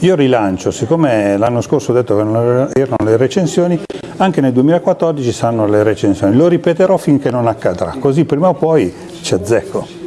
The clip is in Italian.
Io rilancio, siccome l'anno scorso ho detto che non erano le recensioni, anche nel 2014 saranno le recensioni. Lo ripeterò finché non accadrà, così prima o poi ci azzecco.